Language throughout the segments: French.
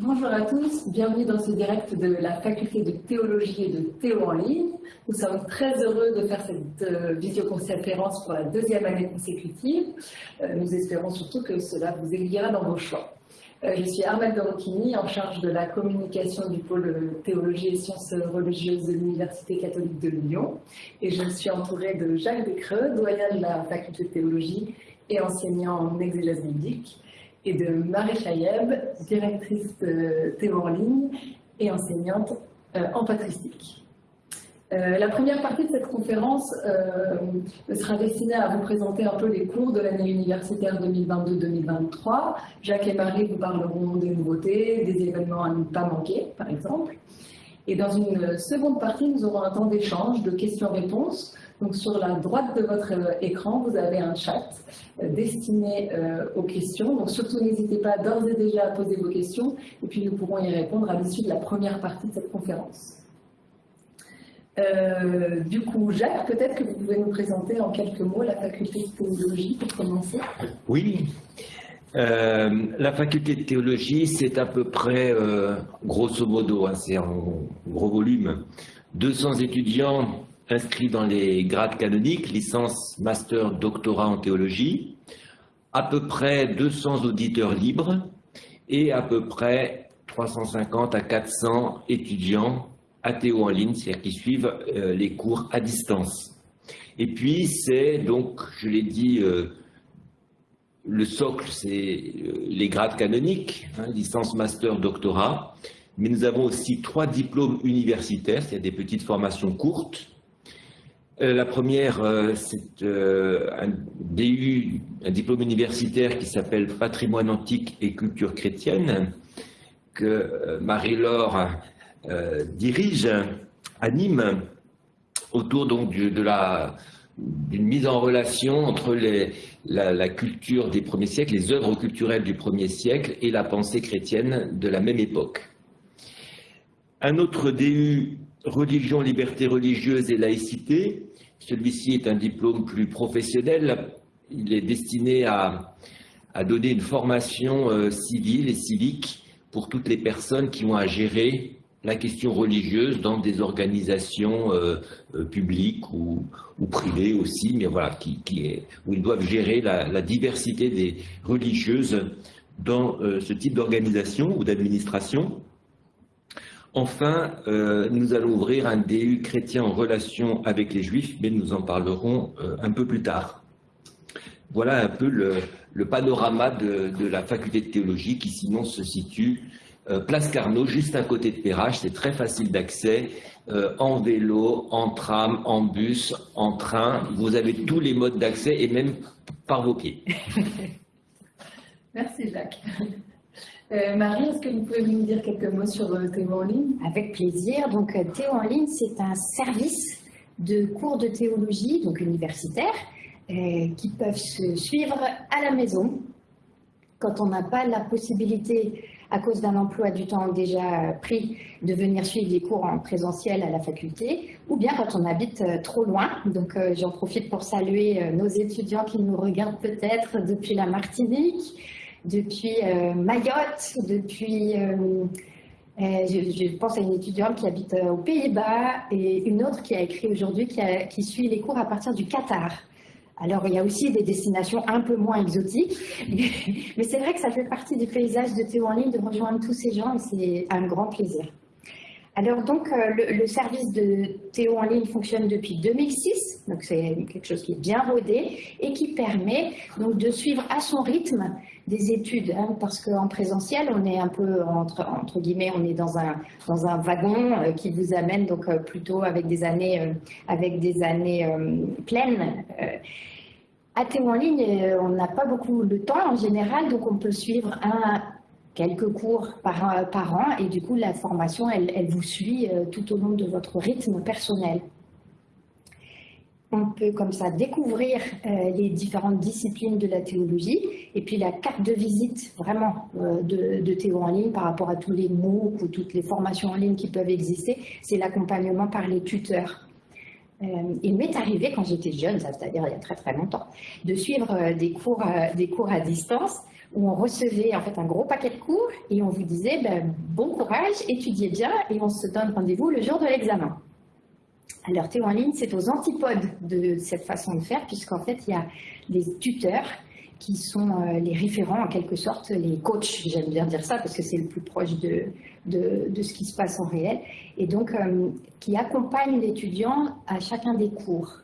Bonjour à tous, bienvenue dans ce direct de la faculté de théologie et de théo en ligne. Nous sommes très heureux de faire cette euh, visioconférence pour la deuxième année consécutive. Euh, nous espérons surtout que cela vous aiguillera dans vos choix. Euh, je suis Armelle Dorocchini, en charge de la communication du pôle théologie et sciences religieuses de l'Université catholique de Lyon. Et je suis entourée de Jacques Descreux, doyen de la faculté de théologie et enseignant en exégèse biblique et de Marie Chayeb, directrice de Théo en ligne et enseignante euh, en patristique. Euh, la première partie de cette conférence euh, sera destinée à vous présenter un peu les cours de l'année universitaire 2022-2023. Jacques et Marie vous parleront des nouveautés, des événements à ne pas manquer, par exemple. Et dans une seconde partie, nous aurons un temps d'échange, de questions-réponses, donc sur la droite de votre euh, écran, vous avez un chat euh, destiné euh, aux questions. Donc surtout n'hésitez pas d'ores et déjà à poser vos questions et puis nous pourrons y répondre à l'issue de la première partie de cette conférence. du coup, Jacques, peut-être que vous pouvez nous présenter en quelques mots la faculté de théologie pour commencer. Oui. la faculté de théologie, c'est à peu près, grosso modo, hein, c'est en gros volume, 200 étudiants inscrits dans les grades canoniques, licence, master, doctorat en théologie, à peu près 200 auditeurs libres et à peu près 350 à 400 étudiants athéo en ligne, c'est-à-dire qui suivent euh, les cours à distance. Et puis, c'est donc, je l'ai dit, euh, le socle, c'est euh, les grades canoniques, hein, licence, master, doctorat, mais nous avons aussi trois diplômes universitaires, c'est-à-dire des petites formations courtes, la première, euh, c'est euh, un DU, un diplôme universitaire qui s'appelle Patrimoine antique et culture chrétienne, que Marie-Laure dirige, anime, autour donc de la d'une mise en relation entre la, la, culture des premiers siècles, les œuvres culturelles du premier siècle et la pensée chrétienne de la même époque. Un autre DU, religion, liberté religieuse et laïcité, celui-ci est un diplôme plus professionnel. Il est destiné à, donner une formation euh, civile et civique pour toutes les personnes qui ont à gérer la question religieuse dans des organisations euh, euh, publiques ou, privées aussi, mais voilà, qui, où ils doivent gérer la, diversité des religieuses dans ce type d'organisation ou d'administration. Enfin, euh, nous allons ouvrir un DU chrétien en relation avec les Juifs, mais nous en parlerons euh, un peu plus tard. Voilà un peu le, panorama de, la faculté de théologie qui sinon se situe euh, place Carnot, juste à côté de Perrache. C'est très facile d'accès, en vélo, en tram, en bus, en train. Vous avez tous les modes d'accès et même par vos pieds. Merci Jacques. Euh, Marie, est-ce que vous pouvez nous dire quelques mots sur euh, Théo en ligne? Avec plaisir. Donc, euh, Théo en ligne, c'est un service de cours de théologie, donc universitaire, qui peuvent se suivre à la maison quand on n'a pas la possibilité, à cause d'un emploi du temps déjà pris, de venir suivre les cours en présentiel à la faculté, ou bien quand on habite trop loin. Donc j'en profite pour saluer nos étudiants qui nous regardent peut-être depuis la Martinique, depuis euh, Mayotte, depuis... Euh, euh, je, pense à une étudiante qui habite aux Pays-Bas et une autre qui a écrit aujourd'hui qui, suit les cours à partir du Qatar. Alors, il y a aussi des destinations un peu moins exotiques, mais c'est vrai que ça fait partie du paysage de Théo en ligne de rejoindre tous ces gens et c'est un grand plaisir. Alors donc, le, le, service de Théo en ligne fonctionne depuis 2006, donc c'est quelque chose qui est bien rodé et qui permet donc de suivre à son rythme des études, hein, parce qu'en présentiel, on est un peu, entre, entre, guillemets, on est dans un, dans un wagon euh, qui vous amène donc euh, plutôt avec des années, euh, avec des années pleines. à Théo en ligne, on n'a pas beaucoup de temps en général, donc on peut suivre un, quelques cours par, par an et du coup la formation, elle, elle vous suit tout au long de votre rythme personnel on peut comme ça découvrir euh, les différentes disciplines de la théologie et puis la carte de visite vraiment euh, de, Théo en ligne par rapport à tous les MOOC ou toutes les formations en ligne qui peuvent exister, c'est l'accompagnement par les tuteurs. Euh, il m'est arrivé quand j'étais jeune, c'est-à-dire il y a très très longtemps, de suivre des, cours, à distance où on recevait en fait un gros paquet de cours et on vous disait ben, bon courage, étudiez bien et on se donne rendez-vous le jour de l'examen. Alors Théo en ligne, c'est aux antipodes de cette façon de faire puisqu'en fait il y a des tuteurs qui sont euh, les référents en quelque sorte, les coachs, j'aime bien dire ça parce que c'est le plus proche de, de, ce qui se passe en réel, et donc euh, qui accompagnent l'étudiant à chacun des cours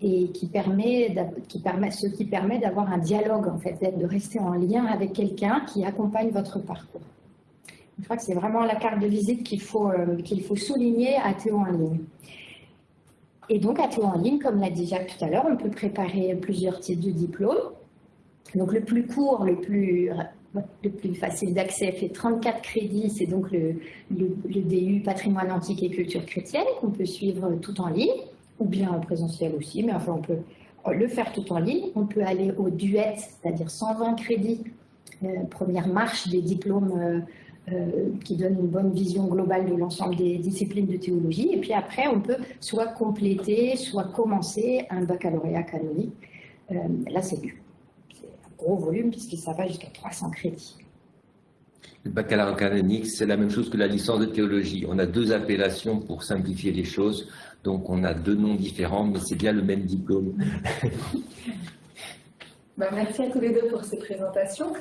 et qui permet, qui permet, ce qui permet d'avoir un dialogue, en fait, de rester en lien avec quelqu'un qui accompagne votre parcours. Je crois que c'est vraiment la carte de visite qu'il faut, euh, qu'il faut souligner à Théo en ligne. Et donc, à Théo en ligne, comme l'a dit Jacques tout à l'heure, on peut préparer plusieurs types de diplômes. Donc, le plus court, le plus, le plus facile d'accès fait 34 crédits, c'est donc le, le, DU Patrimoine antique et culture chrétienne qu'on peut suivre tout en ligne ou bien en présentiel aussi, mais enfin on peut le faire tout en ligne. On peut aller au duet, c'est-à-dire 120 crédits, euh, première marche des diplômes euh, qui donnent une bonne vision globale de l'ensemble des disciplines de théologie. Et puis après, on peut soit compléter, soit commencer un baccalauréat canonique. là, c'est un gros volume puisque ça va jusqu'à 300 crédits. Le baccalauréat canonique, c'est la même chose que la licence de théologie. On a deux appellations pour simplifier les choses. Donc on a deux noms différents, mais c'est bien le même diplôme. Bah, merci à tous les deux pour ces présentations.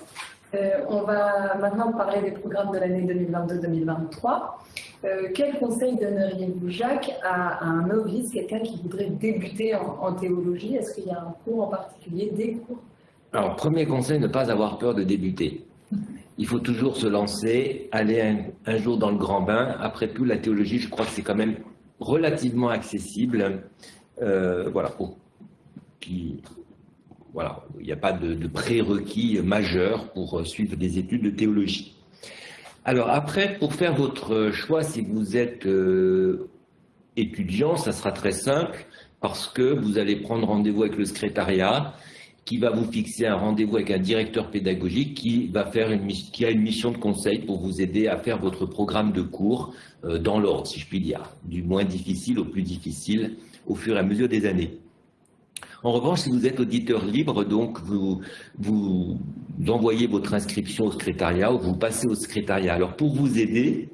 Euh, on va maintenant parler des programmes de l'année 2022-2023. Euh, quel conseil donneriez-vous, Jacques, à, un novice, quelqu'un qui voudrait débuter en, théologie? Est-ce qu'il y a un cours en particulier, des cours? Alors, premier conseil, ne pas avoir peur de débuter. Il faut toujours se lancer, aller un, jour dans le grand bain. Après tout, la théologie, je crois que c'est quand même relativement accessible. Euh, voilà, il n'y a pas de, prérequis majeur pour suivre des études de théologie. Alors après, pour faire votre choix, si vous êtes euh, étudiant, ça sera très simple parce que vous allez prendre rendez-vous avec le secrétariat qui va vous fixer un rendez-vous avec un directeur pédagogique qui, a une mission de conseil pour vous aider à faire votre programme de cours euh, dans l'ordre, si je puis dire, du moins difficile au plus difficile au fur et à mesure des années. En revanche, si vous êtes auditeur libre, donc vous, envoyez votre inscription au secrétariat ou vous passez au secrétariat. Alors pour vous aider,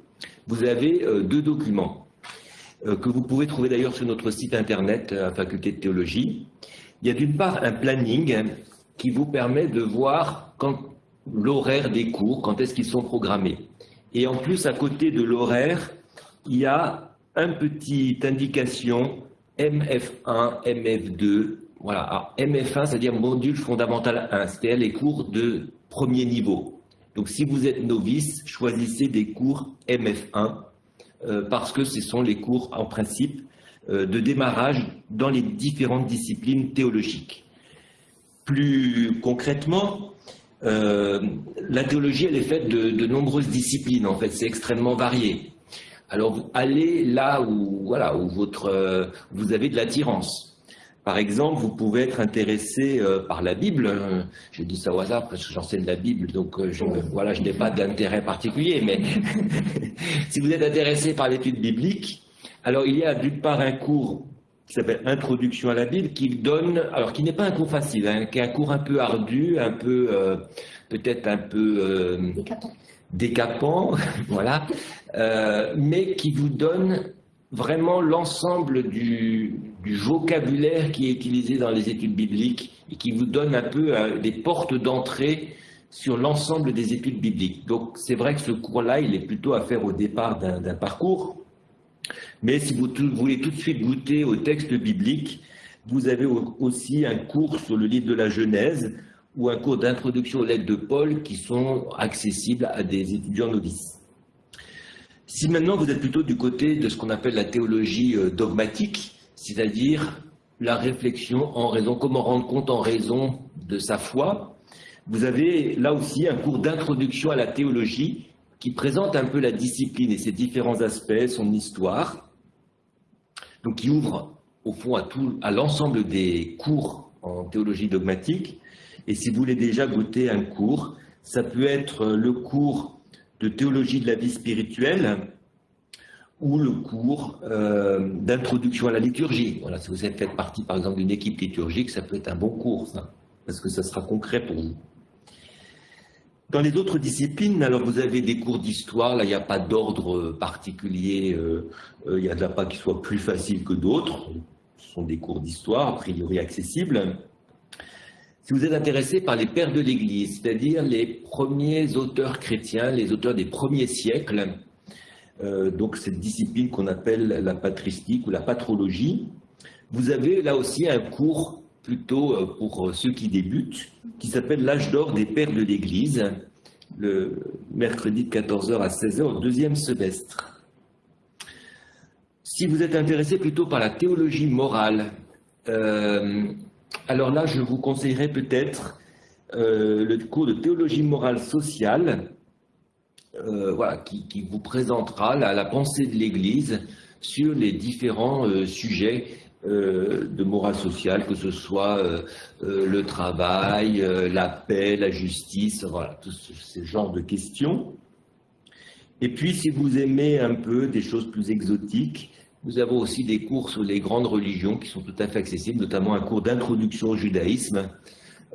vous avez euh, deux documents euh, que vous pouvez trouver d'ailleurs sur notre site internet à la faculté de théologie. Il y a d'une part un planning qui vous permet de voir l'horaire des cours, quand est-ce qu'ils sont programmés. Et en plus, à côté de l'horaire, il y a une petite indication MF1, MF2. Voilà, Alors, MF1, c'est-à-dire module fondamental 1, c'est-à-dire les cours de premier niveau. Donc si vous êtes novice, choisissez des cours MF1 euh, parce que ce sont les cours en principe euh, de démarrage dans les différentes disciplines théologiques. Plus concrètement, euh, la théologie, elle est faite de, nombreuses disciplines, en fait, c'est extrêmement varié. Alors, allez là où, voilà, où votre, vous avez de l'attirance. Par exemple, vous pouvez être intéressé par la Bible. Je dis ça au hasard parce que j'enseigne la Bible, donc je, voilà, je n'ai pas d'intérêt particulier. Mais si vous êtes intéressé par l'étude biblique, alors il y a d'une part un cours qui s'appelle Introduction à la Bible, qui donne, alors qui n'est pas un cours facile, hein, qui est un cours un peu ardu, un peu, euh, peut-être un peu euh, décapant, voilà, euh, mais qui vous donne vraiment l'ensemble du, du, vocabulaire qui est utilisé dans les études bibliques et qui vous donne un peu des portes d'entrée sur l'ensemble des études bibliques. Donc c'est vrai que ce cours-là, il est plutôt à faire au départ d'un parcours mais si vous, voulez tout de suite goûter au texte biblique, vous avez aussi un cours sur le livre de la Genèse ou un cours d'introduction aux lettres de Paul qui sont accessibles à des étudiants novices. Si maintenant vous êtes plutôt du côté de ce qu'on appelle la théologie euh, dogmatique, c'est-à-dire la réflexion en raison, comment rendre compte en raison de sa foi, vous avez là aussi un cours d'introduction à la théologie qui présente un peu la discipline et ses différents aspects, son histoire, donc qui ouvre au fond à, tout, à l'ensemble des cours en théologie dogmatique. Et si vous voulez déjà goûter un cours, ça peut être le cours de théologie de la vie spirituelle ou le cours euh, d'introduction à la liturgie. Voilà, si vous êtes fait partie par exemple d'une équipe liturgique, ça peut être un bon cours, ça, parce que ça sera concret pour vous. Dans les autres disciplines, alors vous avez des cours d'histoire, là il n'y a pas d'ordre particulier, il n'y en a pas qui soient plus faciles que d'autres, ce sont des cours d'histoire a priori accessibles. Si vous êtes intéressé par les pères de l'Église, c'est-à-dire les premiers auteurs chrétiens, les auteurs des premiers siècles, euh, donc cette discipline qu'on appelle la patristique ou la patrologie, vous avez là aussi un cours plutôt euh, pour ceux qui débutent, qui s'appelle l'âge d'or des pères de l'Église, le mercredi de 14h à 16h au deuxième semestre. Si vous êtes intéressé plutôt par la théologie morale, euh, alors là, je vous conseillerais peut-être euh, le cours de théologie morale sociale, euh, voilà, qui, vous présentera la, pensée de l'Église sur les différents euh, sujets de morale sociale, que ce soit le travail, la paix, la justice, voilà, tous ces genres de questions. Et puis, si vous aimez un peu des choses plus exotiques, nous avons aussi des cours sur les grandes religions qui sont tout à fait accessibles, notamment un cours d'introduction au judaïsme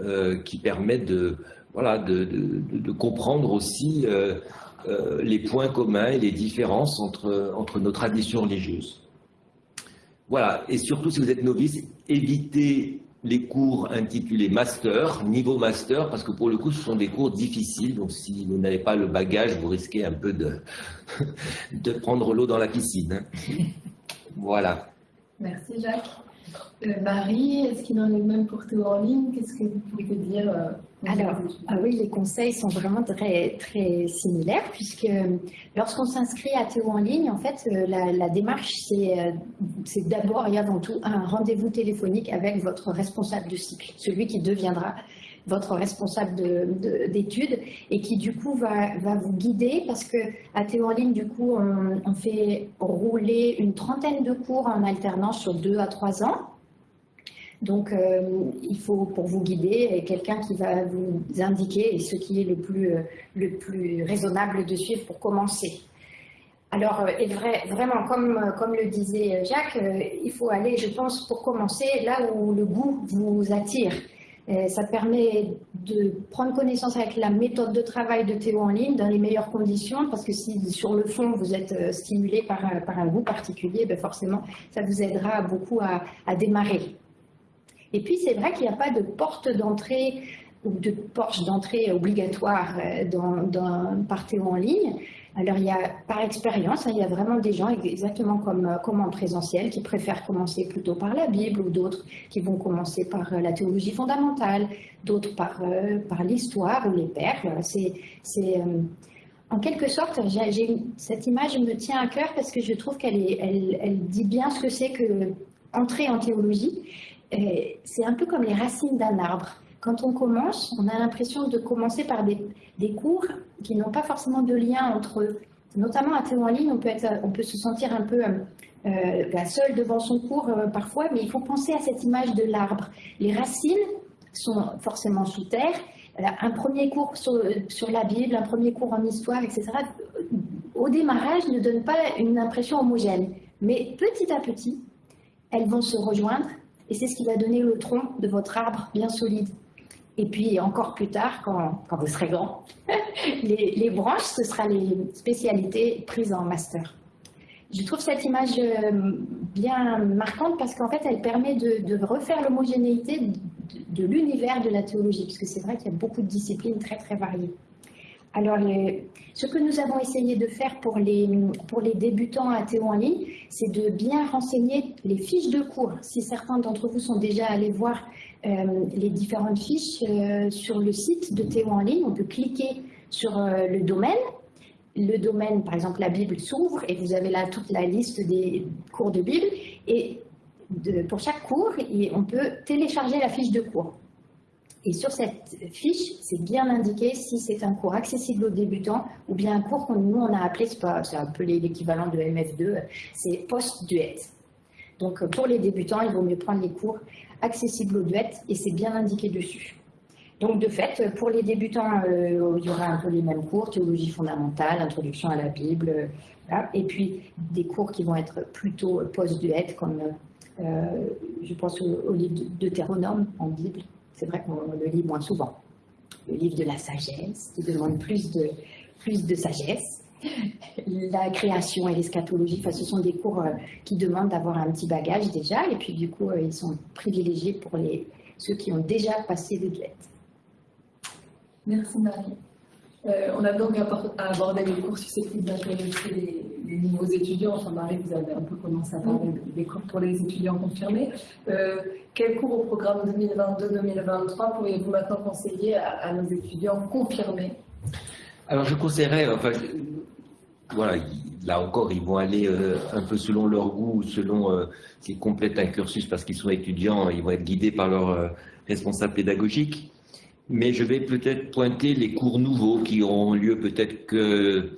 euh, qui permet de, voilà, de, comprendre aussi euh, euh, les points communs et les différences entre, entre nos traditions religieuses. Voilà, et surtout si vous êtes novice, évitez les cours intitulés master, niveau master, parce que pour le coup, ce sont des cours difficiles. Donc, si vous n'avez pas le bagage, vous risquez un peu de, de prendre l'eau dans la piscine. Hein. Voilà. Merci Jacques. Euh, Marie, est-ce qu'il en est même pour Théo en ligne? Qu'est-ce que vous pouvez dire euh, Alors, ah oui, les conseils sont vraiment très, très similaires puisque euh, lorsqu'on s'inscrit à Théo en ligne, en fait, la, démarche, c'est d'abord et avant tout un rendez-vous téléphonique avec votre responsable de cycle, celui qui deviendra votre responsable d'études et qui du coup va, vous guider parce que à Théo en ligne, du coup, on, fait rouler une trentaine de cours en alternance sur deux à trois ans. Donc, euh, il faut pour vous guider quelqu'un qui va vous indiquer ce qui est le plus, le plus raisonnable de suivre pour commencer. Alors, euh, et vrai, vraiment, comme, comme le disait Jacques, euh, il faut aller, je pense, pour commencer, là où le goût vous attire. Euh, ça permet de prendre connaissance avec la méthode de travail de Théo en ligne dans les meilleures conditions, parce que si sur le fond vous êtes euh, stimulé par, par un goût particulier, ben forcément ça vous aidera beaucoup à, démarrer. Et puis c'est vrai qu'il n'y a pas de porte d'entrée ou de porte d'entrée obligatoire euh, dans, par Théo en ligne. Alors, il y a, par expérience, hein, il y a vraiment des gens, exactement comme, euh, comme en présentiel, qui préfèrent commencer plutôt par la Bible, ou d'autres qui vont commencer par euh, la théologie fondamentale, d'autres par, euh, par l'histoire ou les. C'est, en quelque sorte, cette image me tient à cœur parce que je trouve qu'elle elle, elle dit bien ce que c'est que entrer en théologie. C'est un peu comme les racines d'un arbre. Quand on commence, on a l'impression de commencer par des, des cours qui n'ont pas forcément de lien entre eux. Notamment à Théo en ligne, on peut, on peut se sentir un peu euh, bah, seul devant son cours euh, parfois, mais il faut penser à cette image de l'arbre. Les racines sont forcément sous terre. Un premier cours sur, sur, la Bible, un premier cours en histoire, etc., au démarrage ne donne pas une impression homogène. Mais petit à petit, elles vont se rejoindre et c'est ce qui va donner le tronc de votre arbre bien solide. Et puis encore plus tard, quand, quand vous serez grand, les, branches, ce sera les spécialités prises en master. Je trouve cette image euh, bien marquante parce qu'en fait, elle permet de, refaire l'homogénéité de, l'univers de la théologie, parce que c'est vrai qu'il y a beaucoup de disciplines très très variées. Alors, ce que nous avons essayé de faire pour les, pour les débutants à Théo en ligne, c'est de bien renseigner les fiches de cours. Si certains d'entre vous sont déjà allés voir les différentes fiches euh, sur le site de Théo en ligne. On peut cliquer sur euh, le domaine. Le domaine, par exemple, la Bible s'ouvre et vous avez là toute la liste des cours de Bible. Et pour chaque cours, on peut télécharger la fiche de cours. Et sur cette fiche, c'est bien indiqué si c'est un cours accessible aux débutants ou bien un cours que nous, on a appelé, c'est peu l'équivalent de MF2, c'est post-duet. Donc pour les débutants, il vaut mieux prendre les cours accessible aux duets et c'est bien indiqué dessus. Donc de fait, pour les débutants, euh, il y aura un peu les mêmes cours, théologie fondamentale, introduction à la Bible, et puis des cours qui vont être plutôt post-duet, comme euh, je pense au, livre livre Deutéronome en Bible. C'est vrai qu'on le lit moins souvent. le livre de la sagesse, qui demande plus de, plus de sagesse. La création et l'eschatologie, enfin, ce sont des cours euh, qui demandent d'avoir un petit bagage déjà, et puis du coup, euh, ils sont privilégiés pour les, ceux qui ont déjà passé des lettres. Merci Marie. Euh, on a donc abordé les cours susceptibles d'intéresser les, les, nouveaux étudiants. Enfin, Marie, vous avez un peu commencé à parler des cours pour les étudiants confirmés. Euh, quel cours au programme 2022-2023 pourriez-vous maintenant conseiller à, nos étudiants confirmés? Alors, je conseillerais, enfin, voilà, là encore, ils vont aller euh, un peu selon leur goût, selon euh, s'ils complètent un cursus parce qu'ils sont étudiants, ils vont être guidés par leur responsable pédagogique mais je vais peut-être pointer les cours nouveaux qui auront lieu peut-être que,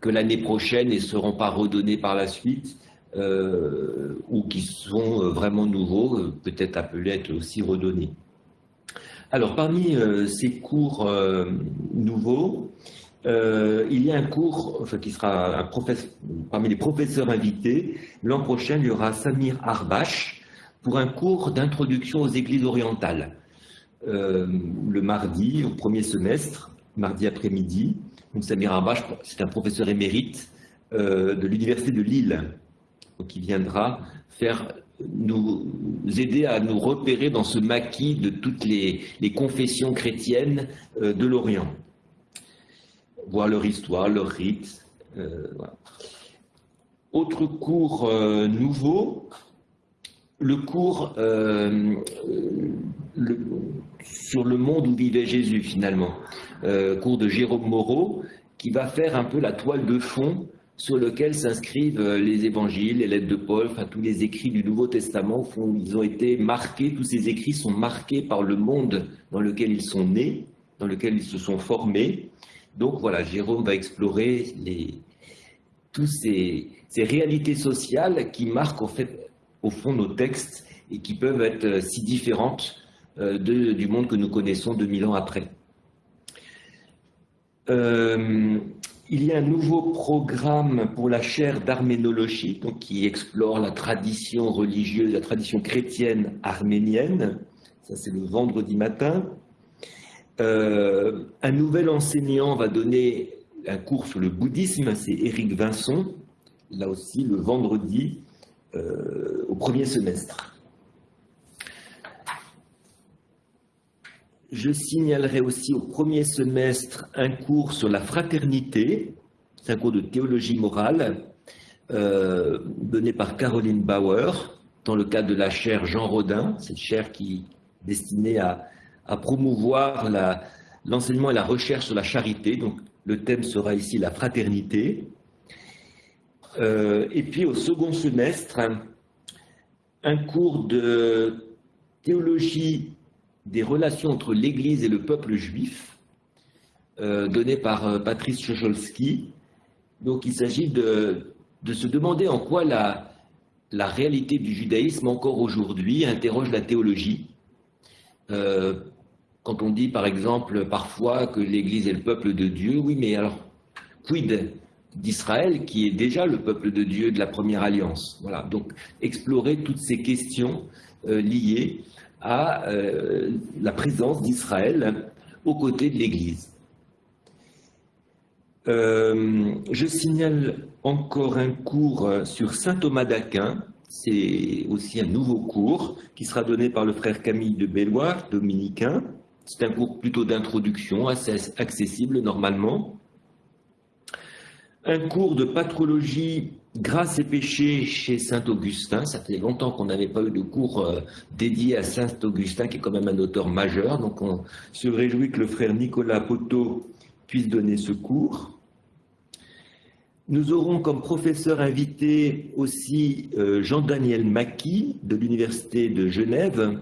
que l'année prochaine et ne seront pas redonnés par la suite, euh, ou qui sont euh, vraiment nouveaux, euh, peut-être appelés à être aussi redonnés. Alors, parmi ces cours nouveaux, il y a un cours qui sera parmi les professeurs invités. L'an prochain, il y aura Samir Arbache pour un cours d'introduction aux églises orientales. Euh, le mardi, au premier semestre, mardi après-midi. Samir Arbache, c'est un professeur émérite euh, de l'Université de Lille, qui viendra faire nous aider à nous repérer dans ce maquis de toutes les, confessions chrétiennes euh, de l'Orient, voir leur histoire, leur rite. Autre cours nouveau, le cours sur le monde où vivait Jésus finalement, euh, cours de Jérôme Moreau, qui va faire un peu la toile de fond sur lequel s'inscrivent euh, les évangiles, les lettres de Paul, enfin tous les écrits du Nouveau Testament, ils ont été marqués, tous ces écrits sont marqués par le monde dans lequel ils sont nés, dans lequel ils se sont formés. Donc voilà, Jérôme va explorer toutes ces, réalités sociales qui marquent au fond nos textes et qui peuvent être euh, si différentes euh, du monde que nous connaissons 2000 ans après. Euh, il y a un nouveau programme pour la chaire d'arménologie, qui explore la tradition religieuse, la tradition chrétienne arménienne. Ça, c'est le vendredi matin. Euh, un nouvel enseignant va donner un cours sur le bouddhisme, c'est Éric Vincent, là aussi le vendredi au premier semestre. Je signalerai aussi au premier semestre un cours sur la fraternité, c'est un cours de théologie morale euh, donné par Caroline Bauer dans le cadre de la chaire Jean Rodin, cette chaire qui est destinée à, promouvoir l'enseignement et la recherche sur la charité. Donc le thème sera ici la fraternité. Euh, et puis au second semestre, un cours de théologie des relations entre l'Église et le peuple juif, euh, donné par euh, Patrice Chocholski. Donc il s'agit de, se demander en quoi la, réalité du judaïsme encore aujourd'hui interroge la théologie. Quand on dit par exemple parfois que l'Église est le peuple de Dieu, oui mais alors quid d'Israël qui est déjà le peuple de Dieu de la première alliance? Voilà, donc explorer toutes ces questions liées à euh, la présence d'Israël aux côtés de l'Église. Euh, je signale encore un cours sur saint Thomas d'Aquin. C'est aussi un nouveau cours qui sera donné par le frère Camille de Belloir, dominicain. C'est un cours plutôt d'introduction, assez accessible normalement. Un cours de patrologie Grâce et péché chez Saint Augustin, ça fait longtemps qu'on n'avait pas eu de cours euh, dédié à Saint Augustin, qui est quand même un auteur majeur, donc on se réjouit que le frère Nicolas Poteau puisse donner ce cours. Nous aurons comme professeur invité aussi euh, Jean-Daniel Macky de l'Université de Genève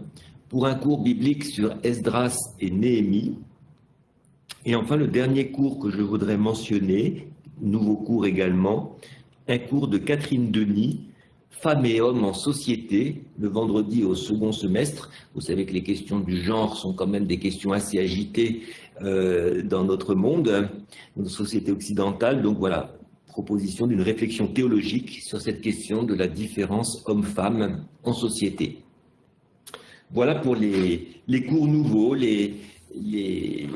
pour un cours biblique sur Esdras et Néhémie. Et enfin, le dernier cours que je voudrais mentionner, nouveau cours également, un cours de Catherine Denis, Femmes et hommes en société, le vendredi au second semestre. Vous savez que les questions du genre sont quand même des questions assez agitées euh, dans notre monde, dans notre société occidentale. Donc voilà, proposition d'une réflexion théologique sur cette question de la différence homme-femme en société. Voilà pour les, cours nouveaux, les, les,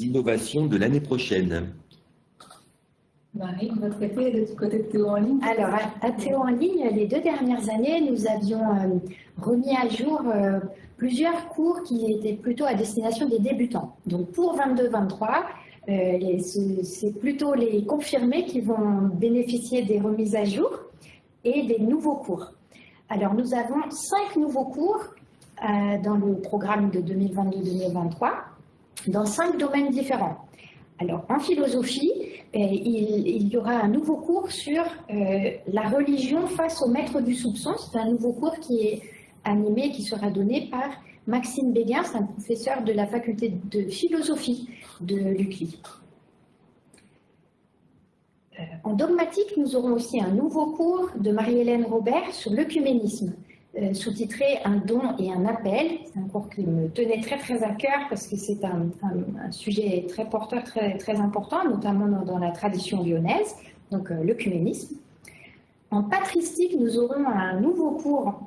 innovations de l'année prochaine. Marie, de votre côté, du côté de Théo en ligne Alors, à, Théo en ligne, les deux dernières années, nous avions euh, remis à jour euh, plusieurs cours qui étaient plutôt à destination des débutants. Donc, pour 22-23, euh, c'est plutôt les confirmés qui vont bénéficier des remises à jour et des nouveaux cours. Alors, nous avons cinq nouveaux cours dans le programme de 2022-2023 dans cinq domaines différents. Alors, en philosophie, euh, il, y aura un nouveau cours sur la religion face au maître du soupçon. C'est un nouveau cours qui est animé, qui sera donné par Maxime Béguin, c'est un professeur de la faculté de philosophie de l'UCLI. Euh, en dogmatique, nous aurons aussi un nouveau cours de Marie-Hélène Robert sur l'œcuménisme, euh, sous-titré Un don et un appel. C'est un cours qui me tenait très très à cœur parce que c'est un, sujet très porteur, très, très important, notamment dans, la tradition lyonnaise, donc euh, l'œcuménisme. En patristique, nous aurons un nouveau cours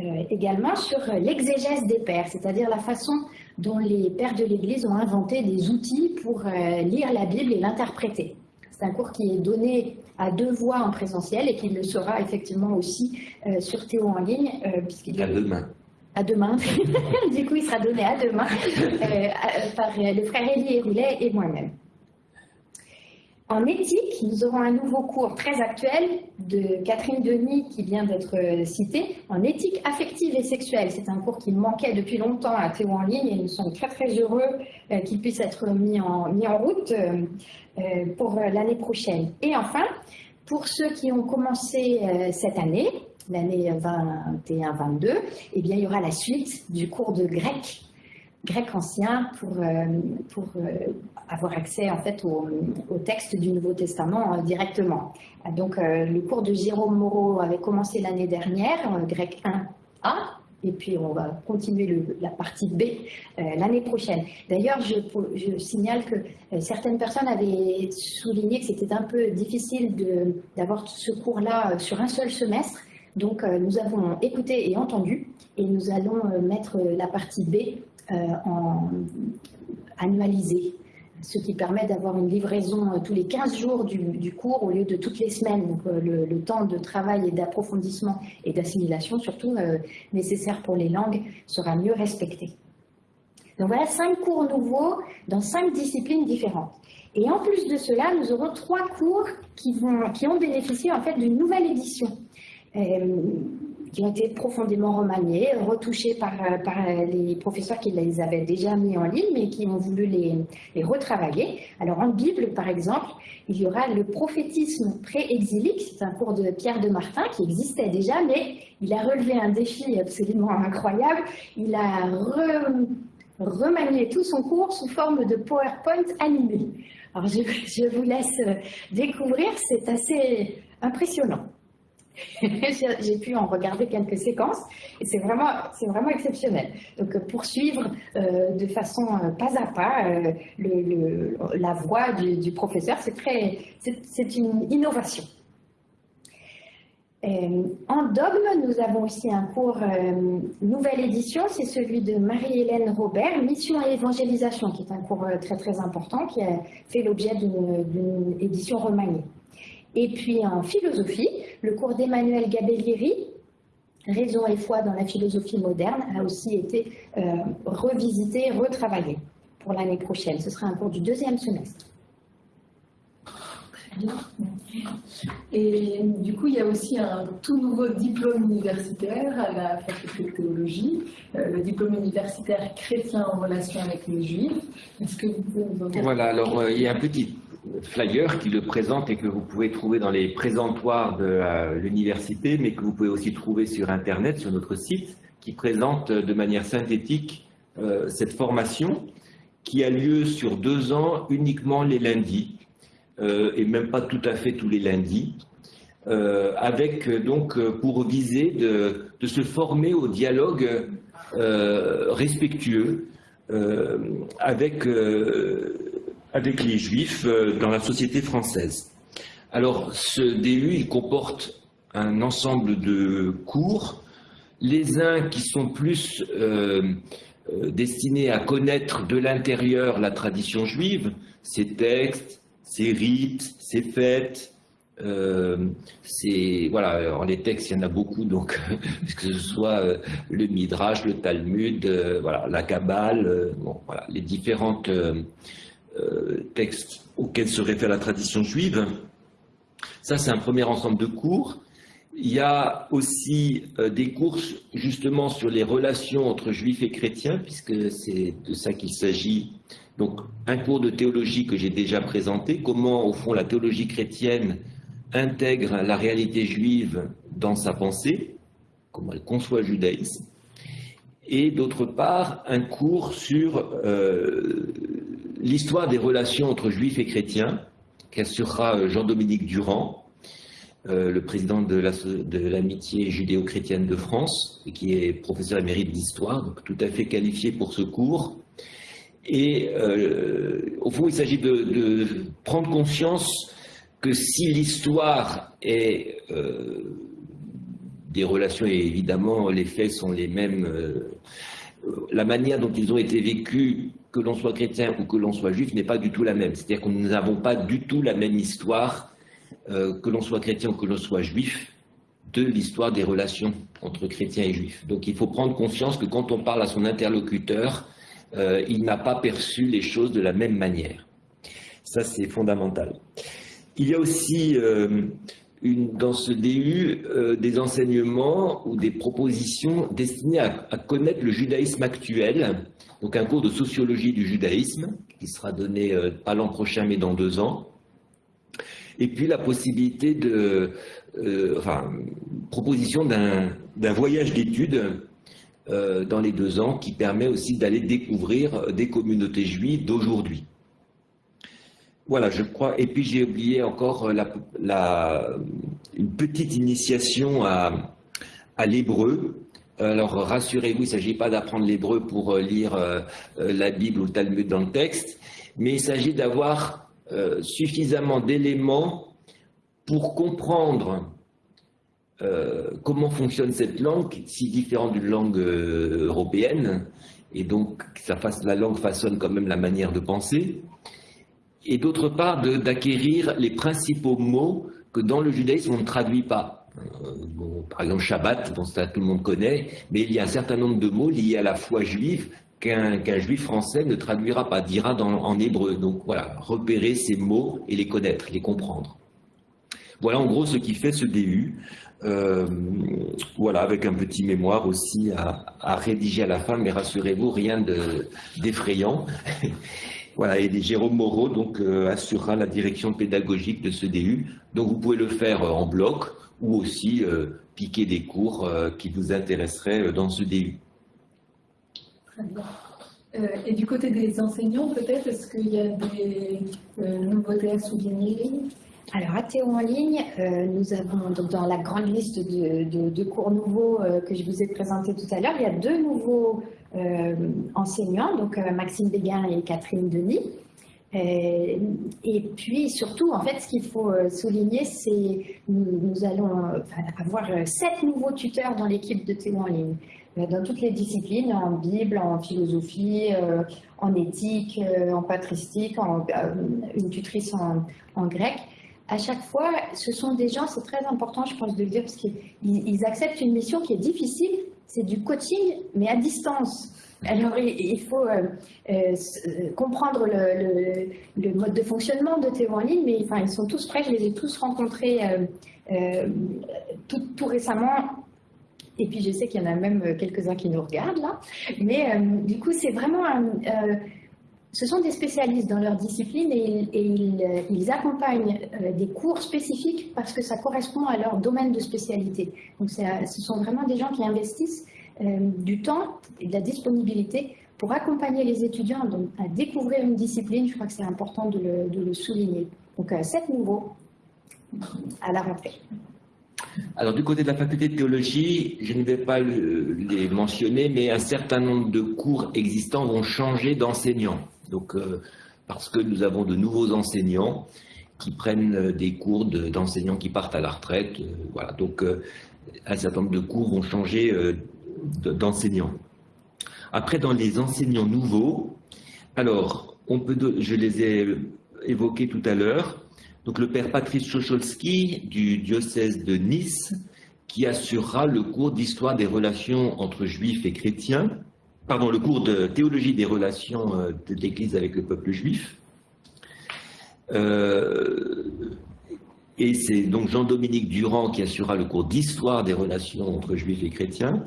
euh, également sur l'exégèse des pères, c'est-à-dire la façon dont les pères de l'Église ont inventé des outils pour euh, lire la Bible et l'interpréter. C'est un cours qui est donné à deux voix en présentiel et qui le sera effectivement aussi euh, sur Théo en ligne. puisqu'il à demain. À demain. du coup, il sera donné à demain par le frère Élie Roulet et moi-même. En éthique, nous aurons un nouveau cours très actuel de Catherine Denis qui vient d'être euh, citée, en éthique affective et sexuelle. C'est un cours qui manquait depuis longtemps à Théo en ligne et nous sommes très très heureux euh, qu'il puisse être mis en, route euh, pour l'année prochaine. Et enfin, pour ceux qui ont commencé cette année, l'année 21-22, eh il y aura la suite du cours de grec grec ancien pour, euh, pour euh, avoir accès en fait au, texte du Nouveau Testament euh, directement. Donc le cours de Jérôme Moreau avait commencé l'année dernière, grec 1A, et puis on va continuer la partie B l'année prochaine. D'ailleurs, je, signale que certaines personnes avaient souligné que c'était un peu difficile d'avoir ce cours-là sur un seul semestre. Donc nous avons écouté et entendu et nous allons mettre la partie B en, annualisé, ce qui permet d'avoir une livraison euh, tous les 15 jours du, cours au lieu de toutes les semaines. Donc euh, le, temps de travail et d'approfondissement et d'assimilation, surtout nécessaire pour les langues, sera mieux respecté. Donc voilà cinq cours nouveaux dans cinq disciplines différentes. Et en plus de cela, nous aurons trois cours qui ont bénéficié en fait d'une nouvelle édition qui ont été profondément remaniés, retouchés par, par, les professeurs qui les avaient déjà mis en ligne, mais qui ont voulu les, retravailler. Alors en Bible, par exemple, il y aura le prophétisme pré-exilique, c'est un cours de Pierre de Martin qui existait déjà, mais il a relevé un défi absolument incroyable. Il a remanié tout son cours sous forme de PowerPoint animé. Alors je vous laisse découvrir, c'est assez impressionnant. j'ai pu en regarder quelques séquences et c'est vraiment, vraiment exceptionnel. Donc euh, poursuivre euh, de façon euh, pas à pas la voix du, professeur, c'est une innovation. en dogme, nous avons aussi un cours, nouvelle édition, c'est celui de Marie-Hélène Robert, Mission et évangélisation, qui est un cours très très important, qui a fait l'objet d'une édition remaniée. Et puis en philosophie, le cours d'Emmanuel Gabellieri, Raison et foi dans la philosophie moderne, a aussi été euh, revisité, retravaillé pour l'année prochaine. Ce sera un cours du deuxième semestre. Très bien. Et du coup, il y a aussi un tout nouveau diplôme universitaire à la faculté de théologie, euh, le diplôme universitaire chrétien en relation avec les juifs. Est-ce que vous pouvez nous en dire Voilà, alors euh, il y a un petit flyer qui le présente et que vous pouvez trouver dans les présentoirs de l'université, mais que vous pouvez aussi trouver sur Internet, sur notre site, qui présente de manière synthétique euh, cette formation qui a lieu sur deux ans uniquement les lundis, euh, et même pas tout à fait tous les lundis, euh, avec donc pour viser de, se former au dialogue respectueux avec avec les juifs euh, dans la société française. Alors ce DU, il comporte un ensemble de cours, les uns qui sont plus euh, destinés à connaître de l'intérieur la tradition juive, ses textes, ses rites, ses fêtes, euh, voilà, alors les textes, il y en a beaucoup, donc que ce soit euh, le Midrash, le Talmud, euh, voilà, la Kabbale, bon, voilà, les différents textes auxquels se réfère la tradition juive. Ça, c'est un premier ensemble de cours. Il y a aussi des cours justement sur les relations entre juifs et chrétiens, puisque c'est de ça qu'il s'agit. Donc, un cours de théologie que j'ai déjà présenté, comment au fond la théologie chrétienne intègre la réalité juive dans sa pensée, comment elle conçoit le judaïsme, et d'autre part un cours sur euh, l'histoire des relations entre juifs et chrétiens, qu'assurera euh, Jean-Dominique Durand, euh, le président de l'amitié judéo-chrétienne de France, qui est professeur émérite d'histoire, donc tout à fait qualifié pour ce cours. Et au fond, il s'agit de, prendre conscience que si l'histoire est euh, des relations, et évidemment les faits sont les mêmes, euh, la manière dont ils ont été vécus, que l'on soit chrétien ou que l'on soit juif, n'est pas du tout la même. C'est-à-dire que nous n'avons pas du tout la même histoire, euh, que l'on soit chrétien ou que l'on soit juif, de l'histoire des relations entre chrétiens et juifs. Donc il faut prendre conscience que quand on parle à son interlocuteur, il n'a pas perçu les choses de la même manière. Ça, c'est fondamental. Il y a aussi euh, dans ce DU euh, des enseignements ou des propositions destinées à, connaître le judaïsme actuel, donc un cours de sociologie du judaïsme qui sera donné euh, pas l'an prochain mais dans deux ans, et puis la possibilité de, enfin, proposition d'un voyage d'études dans les deux ans qui permet aussi d'aller découvrir des communautés juives d'aujourd'hui. Voilà, je crois. Et puis j'ai oublié encore la, une petite initiation à, l'hébreu. Alors rassurez-vous, il ne s'agit pas d'apprendre l'hébreu pour euh, lire euh, euh, la Bible ou le Talmud dans le texte, mais il s'agit d'avoir suffisamment d'éléments pour comprendre comment fonctionne cette langue, si différente d'une langue européenne, et donc la langue façonne quand même la manière de penser, et d'autre part d'acquérir les principaux mots que dans le judaïsme on ne traduit pas. Euh, par exemple, Shabbat, dont ça tout le monde connaît, mais il y a un certain nombre de mots liés à la foi juive qu'un juif français ne traduira pas, dira en hébreu. Donc voilà, repérer ces mots et les connaître, les comprendre. Voilà en gros ce qui fait ce DU. Euh, voilà, avec un petit mémoire aussi à rédiger à la fin, mais rassurez-vous, rien d'effrayant. Voilà, et Jérôme Moreau donc, euh, assurera la direction pédagogique de ce DU. Donc vous pouvez le faire euh, en bloc ou aussi euh, piquer des cours qui vous intéresseraient dans ce DU. Très bien. et du côté des enseignants, peut-être, est-ce qu'il y a des nouveautés à souligner? Alors, à Théo en ligne, nous avons donc dans la grande liste de, cours nouveaux que je vous ai présentés tout à l'heure, il y a deux nouveaux euh, enseignants, donc euh, Maxime Béguin et Catherine Denis. Euh, et puis surtout, en fait, ce qu'il faut souligner, c'est nous, nous allons avoir sept nouveaux tuteurs dans l'équipe de Théo en ligne, dans toutes les disciplines, en Bible, en philosophie, en éthique, en patristique, une tutrice en grec à chaque fois, ce sont des gens, c'est très important, je pense, de le dire, parce qu'ils acceptent une mission qui est difficile, c'est du coaching, mais à distance. Alors, il faut euh, euh, euh, comprendre le, mode de fonctionnement de Théo en ligne, mais enfin, ils sont tous prêts, je les ai tous rencontrés tout, récemment. Et puis, je sais qu'il y en a même quelques-uns qui nous regardent là. Mais du coup, c'est vraiment ce sont des spécialistes dans leur discipline et, ils, accompagnent des cours spécifiques parce que ça correspond à leur domaine de spécialité. Donc ce sont vraiment des gens qui investissent du temps et de la disponibilité pour accompagner les étudiants à découvrir une discipline. Je crois que c'est important de le, souligner. Donc sept nouveaux à la rentrée. Alors du côté de la faculté de théologie, je ne vais pas les mentionner, mais un certain nombre de cours existants vont changer d'enseignants. Donc, euh, parce que nous avons de nouveaux enseignants qui prennent euh, des cours d'enseignants qui partent à la retraite. Euh, voilà. Donc, un certain nombre de cours vont changer d'enseignants. Après, dans les enseignants nouveaux, alors, on peut, je les ai évoqués tout à l'heure. Donc, le père Patrice Chocholski du diocèse de Nice, qui assurera le cours d'histoire des relations entre juifs et chrétiens, pardon, le cours de théologie des relations euh, de l'Église avec le peuple juif. Euh, et c'est donc Jean-Dominique Durand qui assurera le cours d'histoire des relations entre juifs et chrétiens.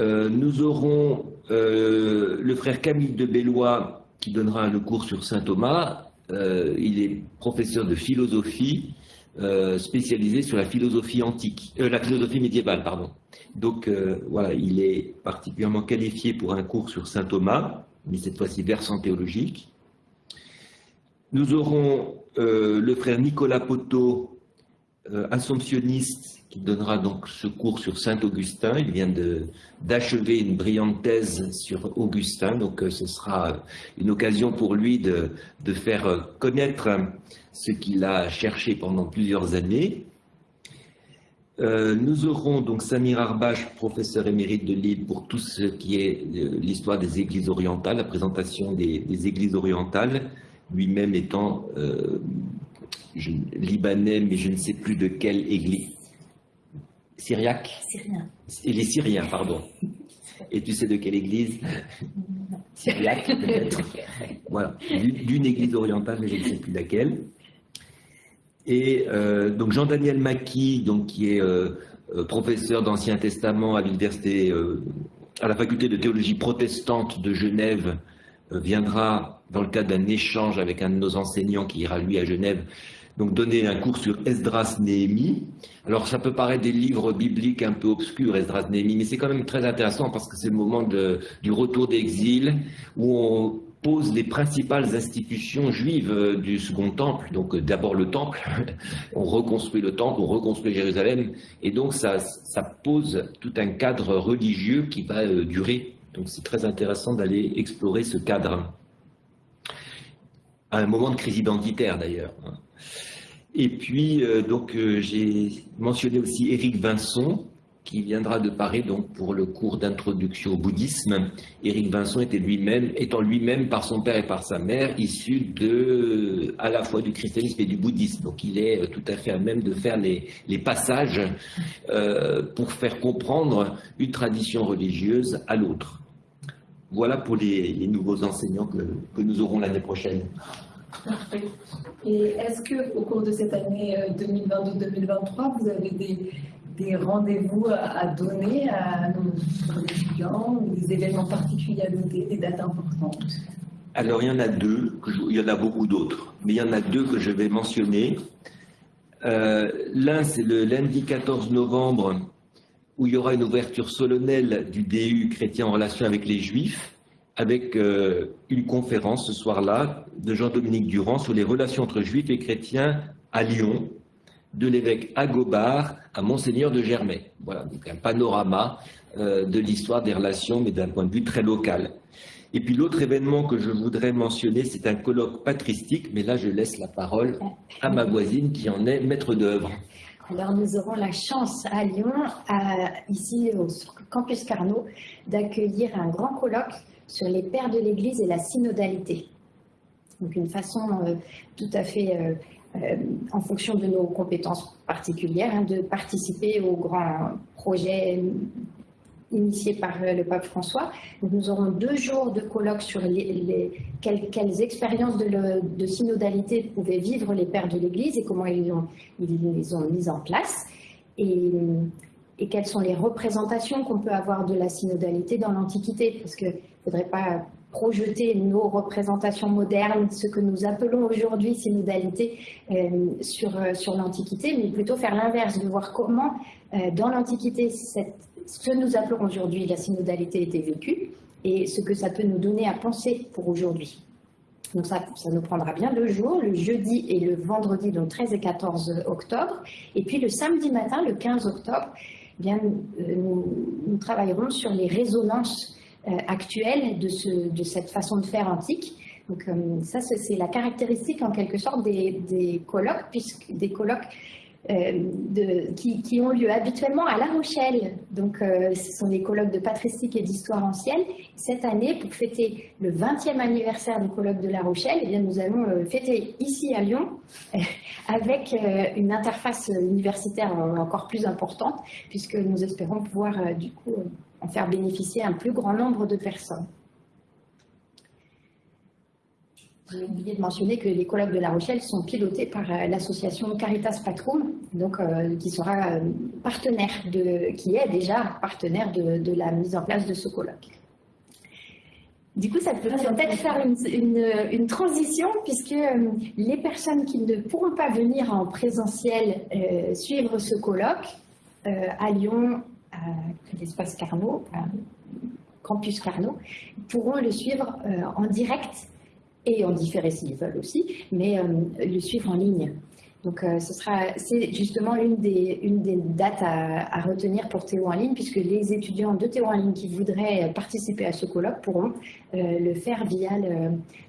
Euh, nous aurons le frère Camille de Bellois qui donnera le cours sur saint Thomas. il est professeur de philosophie euh, spécialisé sur la philosophie antique, euh, la philosophie médiévale, pardon. Donc euh, voilà, il est particulièrement qualifié pour un cours sur saint Thomas, mais cette fois-ci versant théologique. Nous aurons le frère Nicolas Poteau, assomptionniste, qui donnera donc ce cours sur Saint Augustin. Il vient d'achever une brillante thèse sur Augustin, donc ce sera une occasion pour lui de, de faire connaître ce qu'il a cherché pendant plusieurs années. Euh, nous aurons donc Samir Arbache, professeur émérite de Lille, pour tout ce qui est euh, l'histoire des églises orientales, la présentation des, églises orientales, lui-même étant euh, libanais, mais je ne sais plus de quelle église. Syriaque? Syrien. Il est syrien, pardon. Et tu sais de quelle église? Syriaque, peut-être. Voilà, d'une église orientale, mais je ne sais plus laquelle. Et euh, donc Jean-Daniel Macky, donc, qui est euh, euh, professeur d'Ancien Testament à l'université, à la faculté de théologie protestante de Genève, viendra dans le cadre d'un échange avec un de nos enseignants qui ira lui à Genève, donc donner un cours sur Esdras Néhémie. Alors ça peut paraître des livres bibliques un peu obscurs, Esdras Néhémie, mais c'est quand même très intéressant parce que c'est le moment du retour d'exil où on pose les principales institutions juives euh, du Second Temple. Donc euh, d'abord le Temple, on reconstruit le Temple, on reconstruit Jérusalem, et donc ça, pose tout un cadre religieux qui va euh, durer. Donc c'est très intéressant d'aller explorer ce cadre. À un moment de crise identitaire d'ailleurs. Et puis, donc, j'ai mentionné aussi Éric Vincent, qui viendra de Paris donc pour le cours d'introduction au bouddhisme. Éric Vincent était lui-même, étant lui-même par son père et par sa mère issu de à la fois du christianisme et du bouddhisme. Donc il est tout à fait à même de faire les, les passages euh, pour faire comprendre une tradition religieuse à l'autre. Voilà pour les, nouveaux enseignants que, que nous aurons l'année prochaine. Parfait. Et est-ce que au cours de cette année 2022-2023, euh, vous avez des, des rendez-vous à donner à nos étudiants ou des événements particuliers des dates importantes Alors, il y en a deux, il y en a beaucoup d'autres, mais il y en a deux que je vais mentionner. Euh, l'un, c'est le lundi 14 novembre, où il y aura une ouverture solennelle du DU chrétien en relation avec les Juifs, avec euh, une conférence ce soir-là de Jean-Dominique Durand sur les relations entre Juifs et chrétiens à Lyon, de l'évêque Agobard à Monseigneur de Germay. Voilà, donc un panorama euh, de l'histoire des relations, mais d'un point de vue très local. Et puis l'autre événement que je voudrais mentionner, c'est un colloque patristique, mais là je laisse la parole à ma voisine qui en est maître d'œuvre. Alors nous aurons la chance à Lyon, ici au campus Carnot, d'accueillir un grand colloque sur les pères de l'Église et la synodalité. Donc une façon euh, tout à fait euh, euh, en fonction de nos compétences particulières, hein, de participer aux grands projets initiés par euh, le pape François. nous aurons deux jours de colloques sur les, quelles, expériences de, synodalité pouvaient vivre les pères de l'Église et comment ils, les ont mis en place. Et, et quelles sont les représentations qu'on peut avoir de la synodalité dans l'Antiquité, parce qu'il ne faudrait pas projeter nos représentations modernes, ce que nous appelons aujourd'hui synodalité euh, sur, euh, sur l'Antiquité, mais plutôt faire l'inverse, de voir comment euh, dans l'Antiquité ce que nous appelons aujourd'hui la synodalité était vécue et ce que ça peut nous donner à penser pour aujourd'hui. Donc ça, ça nous prendra bien deux jours, le jeudi et le vendredi, donc 13 et 14 octobre. Et puis le samedi matin, le 15 octobre, eh bien, nous, nous travaillerons sur les résonances actuelle de, ce, de, cette façon de faire antique. Donc euh, ça, c'est la caractéristique en quelque sorte des, colloques, puisque des colloques de, qui, ont lieu habituellement à La Rochelle. Donc, ce sont des colloques de patristique et d'histoire ancienne. Cette année, pour fêter le 20e anniversaire du colloque de La Rochelle, eh bien, nous allons fêter ici à Lyon avec une interface universitaire encore plus importante, puisque nous espérons pouvoir du coup en faire bénéficier un plus grand nombre de personnes. J'ai oublié de mentionner que les colloques de La Rochelle sont pilotés par euh, l'association Caritas Patrum, donc, euh, qui sera euh, partenaire de, qui est déjà partenaire de, la mise en place de ce colloque. Du coup, ça peut peut-être faire une, transition puisque les personnes qui ne pourront pas venir en présentiel suivre ce colloque à Lyon, à l'espace Carnot, campus Carnot, pourront le suivre en direct et en différé s'ils veulent aussi, mais euh, le suivre en ligne. Donc, euh, ce c'est justement une des, une des dates à, retenir pour Théo en ligne, puisque les étudiants de Théo en ligne qui voudraient participer à ce colloque pourront euh, le faire via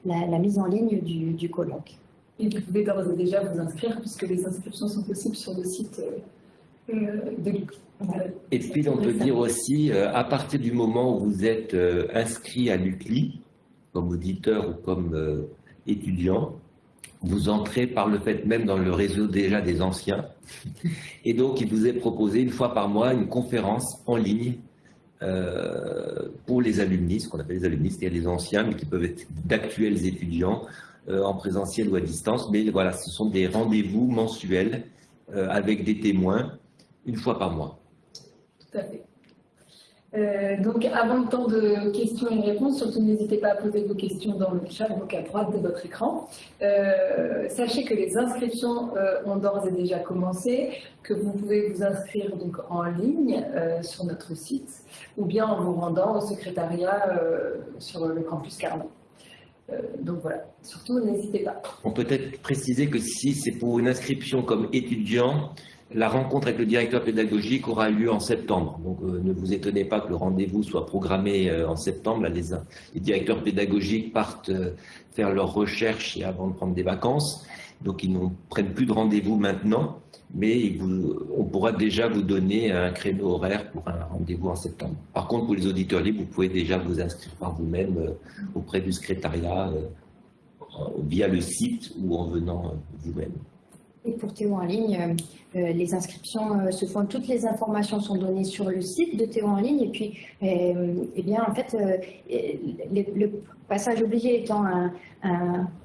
la, mise en ligne du, colloque. Et vous pouvez d'ores et déjà vous inscrire, puisque les inscriptions sont possibles sur le site Et puis, on peut dire aussi, à partir du moment où vous êtes inscrit à l'UCLI, comme auditeur ou comme euh, étudiant, vous entrez par le fait même dans le réseau déjà des anciens. Et donc, il vous est proposé une fois par mois une conférence en ligne euh, pour les alumnis, ce qu'on appelle les alumnis, c'est-à-dire les anciens, mais qui peuvent être d'actuels étudiants euh, en présentiel ou à distance. Mais voilà, ce sont des rendez-vous mensuels avec des témoins une fois par mois. Tout à fait. Euh, donc, avant le temps de questions et réponses, surtout n'hésitez pas à poser vos questions dans le chat, donc à droite de votre écran. Euh, sachez que les inscriptions euh, ont d'ores et déjà commencé, que vous pouvez vous inscrire donc en ligne sur notre site, ou bien en vous rendant au secrétariat sur le campus Carnot. donc voilà, surtout n'hésitez pas. On peut être préciser que si c'est pour une inscription comme étudiant, la rencontre avec le directeur pédagogique aura lieu en septembre. Donc euh, ne vous étonnez pas que le rendez-vous soit programmé euh, en septembre. les, directeurs pédagogiques partent euh, faire leurs recherches avant de prendre des vacances. Donc ils ne prennent plus de rendez-vous maintenant, mais on pourra déjà vous donner un créneau horaire pour un rendez-vous en septembre. Par contre, pour les auditeurs libres, vous pouvez déjà vous inscrire par vous-même auprès du secrétariat via le site ou en venant vous-même. Pour Théo en ligne, euh, euh, les inscriptions euh, se font, toutes les informations sont données sur le site de Théo en ligne. Et puis, eh bien, en fait, le, passage obligé étant un,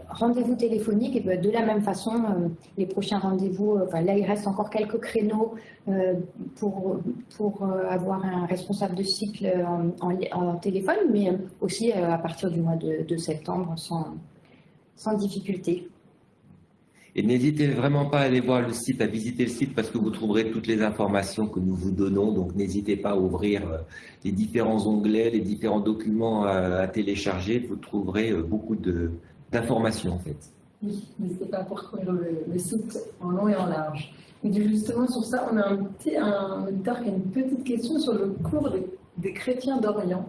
rendez-vous téléphonique, et ben, de la même façon, les prochains rendez-vous, enfin, là, il reste encore quelques créneaux pour, pour avoir un responsable de cycle en, téléphone, mais aussi à partir du mois de, de septembre sans, sans difficulté. Et n'hésitez vraiment pas à aller voir le site, à visiter le site parce que vous trouverez toutes les informations que nous vous donnons. Donc n'hésitez pas à ouvrir euh, les différents onglets, les différents documents à, télécharger. Vous trouverez euh, beaucoup d'informations en fait. Oui, n'hésitez pas à parcourir le, site en long et en large. Et justement sur ça, on a un, petit, un auditeur qui a une petite question sur le cours des, chrétiens d'Orient.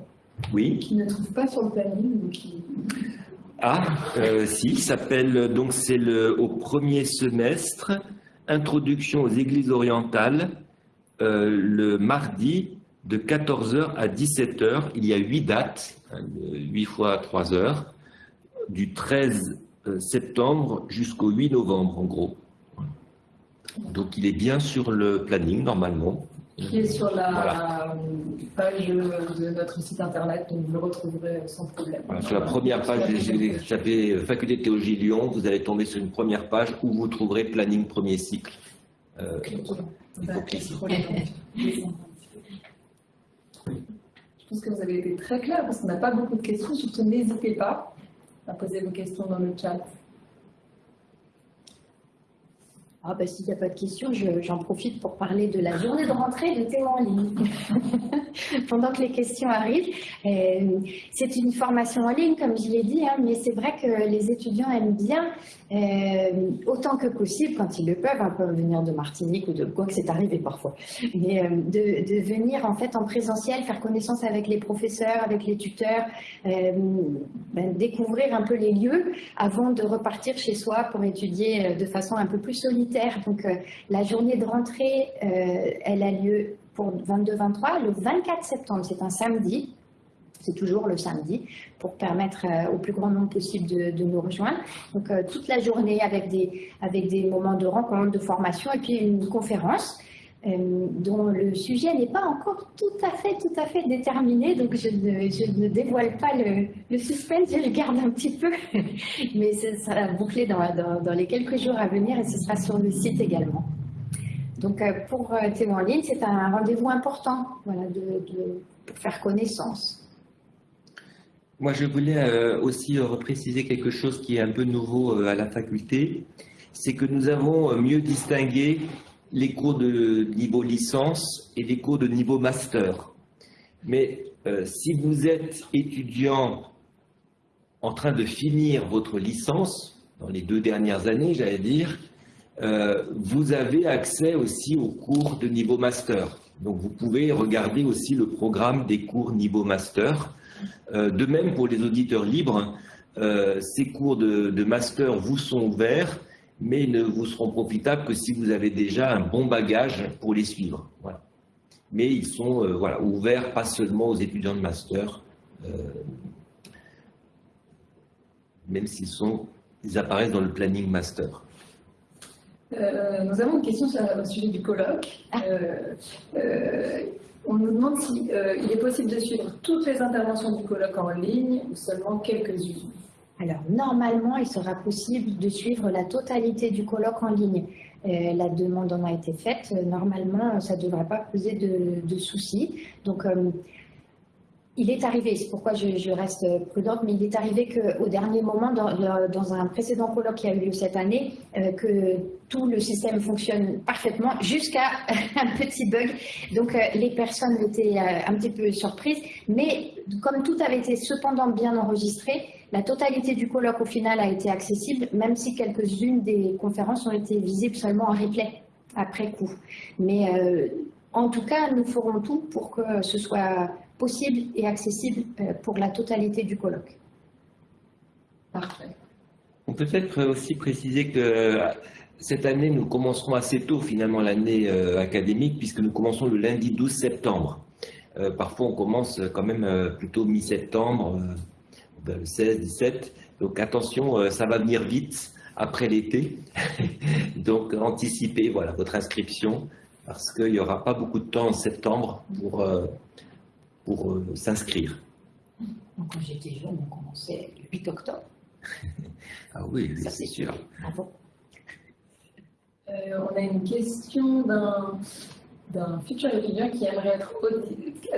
Oui. Qui ne trouve pas sur le planning. Qui... Ah, euh, si, s'appelle donc c'est le au premier semestre Introduction aux Églises orientales euh, le mardi de 14h à 17h. Il y a huit dates, 8 hein, fois 3 heures, du 13 euh, septembre jusqu'au 8 novembre en gros. Donc il est bien sur le planning normalement qui est sur la page de notre site internet, donc vous le retrouverez sans problème. sur la première page, vous tapez Faculté de théologie Lyon, vous allez tomber sur une première page où vous trouverez planning premier cycle. Euh, Je pense que vous avez été très clair parce qu'on n'a pas beaucoup de questions, surtout n'hésitez pas à poser vos questions dans le chat. Ah bah, S'il n'y a pas de questions, j'en profite pour parler de la journée de rentrée de Théo en ligne. Pendant que les questions arrivent, euh, c'est une formation en ligne, comme je l'ai dit, hein, mais c'est vrai que les étudiants aiment bien, euh, autant que possible, quand ils le peuvent, un peu venir de Martinique ou de quoi que c'est arrivé parfois, mais euh, de, venir en fait en présentiel, faire connaissance avec les professeurs, avec les tuteurs, ben, découvrir un peu les lieux avant de repartir chez soi pour étudier de façon un peu plus solitaire Donc la journée de rentrée, elle a lieu pour 22-23 le 24 septembre, c'est un samedi. C'est toujours le samedi pour permettre au plus grand nombre possible de, nous rejoindre. Donc toute la journée avec des, avec des moments de rencontre, de formation et puis une conférence. Euh, dont le sujet n'est pas encore tout à fait, tout à fait déterminé, donc je ne, dévoile pas le, suspense, je le garde un petit peu, mais ce sera bouclé dans, les quelques jours à venir et ce sera sur le site également. Donc euh, pour euh, Théo en ligne, c'est un rendez-vous important voilà, de, pour faire connaissance. Moi, je voulais aussi repréciser quelque chose qui est un peu nouveau à la faculté, c'est que nous avons mieux distingué les cours de niveau licence et les cours de niveau master. Mais euh, si vous êtes étudiant en train de finir votre licence, dans les deux dernières années, j'allais dire, euh, vous avez accès aussi aux cours de niveau master. Donc vous pouvez regarder aussi le programme des cours niveau master. Euh, de même pour les auditeurs libres, ces cours de, de master vous sont ouverts mais ils ne vous seront profitables que si vous avez déjà un bon bagage pour les suivre. Mais ils sont euh, voilà, ouverts pas seulement aux étudiants de master, euh, même s'ils sont, ils apparaissent dans le planning master. Euh, nous avons une question sur, au sujet du colloque. Ah. on nous demande s'il est possible de suivre toutes les interventions du colloque en ligne ou seulement quelques-unes. Alors, normalement, il sera possible de suivre la totalité du colloque en ligne. Euh, la demande en a été faite. Normalement, ça ne devrait pas poser de, soucis. Donc, euh, il est arrivé, c'est pourquoi je, reste prudente, mais il est arrivé qu'au dernier moment, dans, un précédent colloque qui a eu lieu cette année, euh, que tout le système fonctionne parfaitement jusqu'à un petit bug. Donc les personnes étaient un petit peu surprises, mais comme tout avait été cependant bien enregistré, la totalité du colloque au final a été accessible, même si quelques-unes des conférences ont été visibles seulement en replay après coup. Mais euh, en tout cas, nous ferons tout pour que ce soit possible et accessible euh, pour la totalité du colloque. Parfait. On peut peut-être aussi préciser que euh, cette année, nous commencerons assez tôt finalement l'année académique puisque nous commençons le lundi 12 septembre. parfois, on commence quand même plutôt mi-septembre 16, 17. Donc attention, euh, ça va venir vite après l'été. Donc anticipez voilà, votre inscription parce qu'il n'y aura pas beaucoup de temps en septembre pour, euh, pour euh, s'inscrire. Quand j'étais jeune, on commençait le 8 octobre. ah oui, c'est sûr. Bravo. on a une question d'un d'un futur étudiant qui aimerait être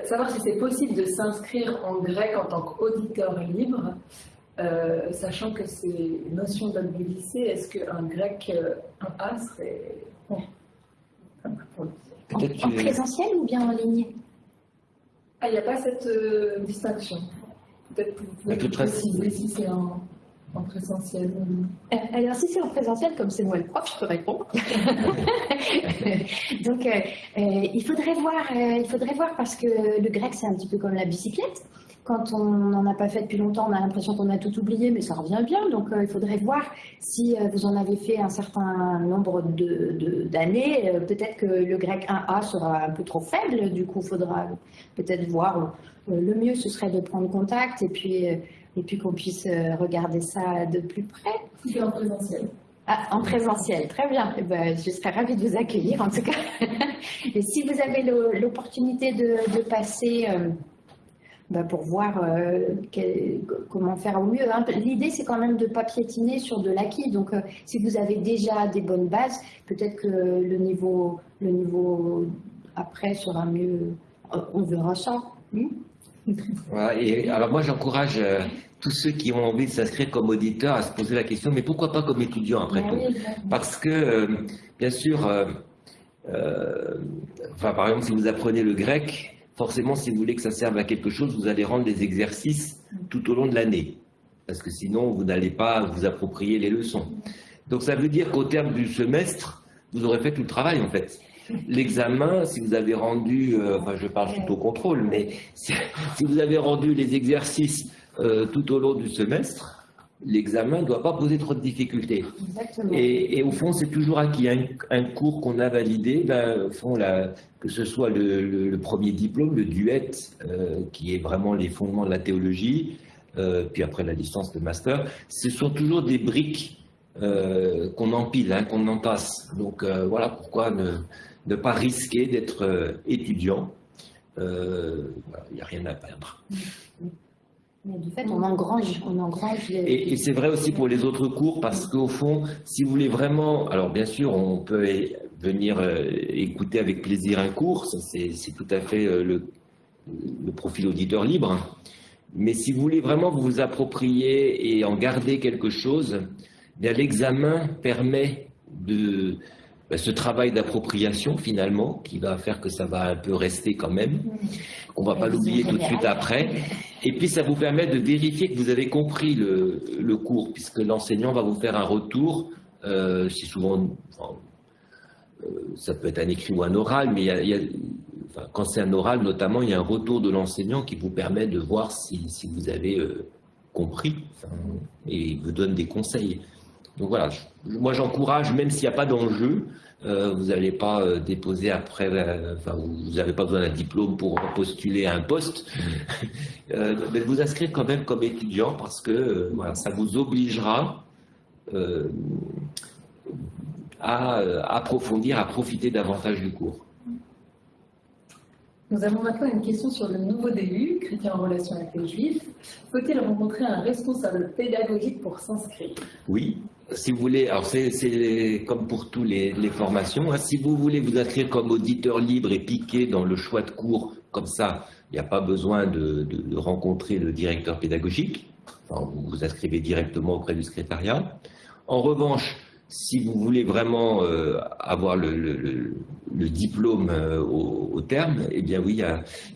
savoir si c'est possible de s'inscrire en grec en tant qu'auditeur libre, euh, sachant que c'est notion d'un lycée, est-ce qu'un grec, euh, un A serait bon? En, en, présentiel ou bien en ligne? Ah, il n'y a pas cette euh, distinction. Peut-être que vous pouvez préciser si c'est un en présentiel euh, Alors, si c'est en présentiel, comme c'est moi le prof, je peux répondre. Donc, euh, euh, il, faudrait voir, il faudrait voir parce que le grec, c'est un petit peu comme la bicyclette. Quand on n'en a pas fait depuis longtemps, on a l'impression qu'on a tout oublié, mais ça revient bien. Donc, il faudrait voir si vous en avez fait un certain nombre d'années. De, peut-être que le grec 1A sera un peu trop faible. Du coup, il faudra peut-être voir. le mieux, ce serait de prendre contact et puis et puis qu'on puisse euh, regarder ça de plus près. En présentiel. Ah, en présentiel, très bien. Eh ben, je serais ravie de vous accueillir en tout cas. Et si vous avez l'opportunité de, passer euh, ben, pour voir euh, comment faire au mieux, hein. l'idée c'est quand même de ne pas piétiner sur de l'acquis. Donc si vous avez déjà des bonnes bases, peut-être que le niveau, le niveau après sera mieux. On verra ça. Hmm et alors moi j'encourage tous ceux qui ont envie de s'inscrire comme auditeurs à se poser la question, mais pourquoi pas comme étudiant après tout? Parce que, euh, bien sûr, euh, euh, enfin, par exemple, si vous apprenez le grec, forcément, si vous voulez que ça serve à quelque chose, vous allez rendre des exercices tout au long de l'année. Parce que sinon, vous n'allez pas vous approprier les leçons. Donc ça veut dire qu'au terme du semestre, vous aurez fait tout le travail en fait. L'examen, si vous avez rendu, enfin je parle tout au contrôle, mais si vous avez rendu les exercices euh, tout au long du semestre, l'examen ne doit pas poser trop de difficultés. Et, au fond, c'est toujours acquis. Un, un cours qu'on a validé, ben, au fond, que ce soit le, premier diplôme, le duet, euh, qui est vraiment les fondements de la théologie, euh, puis après la licence de master, ce sont toujours des briques euh, qu'on empile, hein, qu'on entasse. Donc voilà pourquoi ne, pas risquer d'être étudiant. Il n'y a rien à perdre. du fait, on engrange, on engrange. Et, c'est vrai aussi pour les autres cours, parce qu'au fond, si vous voulez vraiment, alors bien sûr, on peut venir écouter avec plaisir un cours, c'est tout à fait le, le profil auditeur libre. Mais si vous voulez vraiment vous approprier et en garder quelque chose, eh l'examen permet de ben, ce travail d'appropriation finalement, qui va faire que ça va un peu rester quand même. On ne va pas l'oublier tout de suite après. Et puis ça vous permet de vérifier que vous avez compris le, cours, puisque l'enseignant va vous faire un retour. Euh, c'est souvent, euh, ça peut être un écrit ou un oral, mais il y a quand c'est un oral notamment, il y a un retour de l'enseignant qui vous permet de voir si, vous avez euh, compris et vous donne des conseils. Donc voilà, moi j'encourage, même s'il n'y a pas d'enjeu, euh, vous n'allez pas euh, déposer après, enfin, vous n'avez pas besoin d'un diplôme pour postuler à un poste, mais vous inscrire quand même comme étudiant parce que voilà, ça vous obligera à approfondir, à profiter davantage du cours. Nous avons maintenant une question sur le nouveau DU, chrétien en relation avec les juifs. Faut-il rencontrer un responsable pédagogique pour s'inscrire? Oui, si vous voulez, alors c'est comme pour toutes les, formations, hein. si vous voulez vous inscrire comme auditeur libre et piquer dans le choix de cours, comme ça, il n'y a pas besoin de, rencontrer le directeur pédagogique, vous vous inscrivez directement auprès du secrétariat. En revanche, si vous voulez vraiment euh, avoir le, diplôme euh, au, terme, eh bien oui,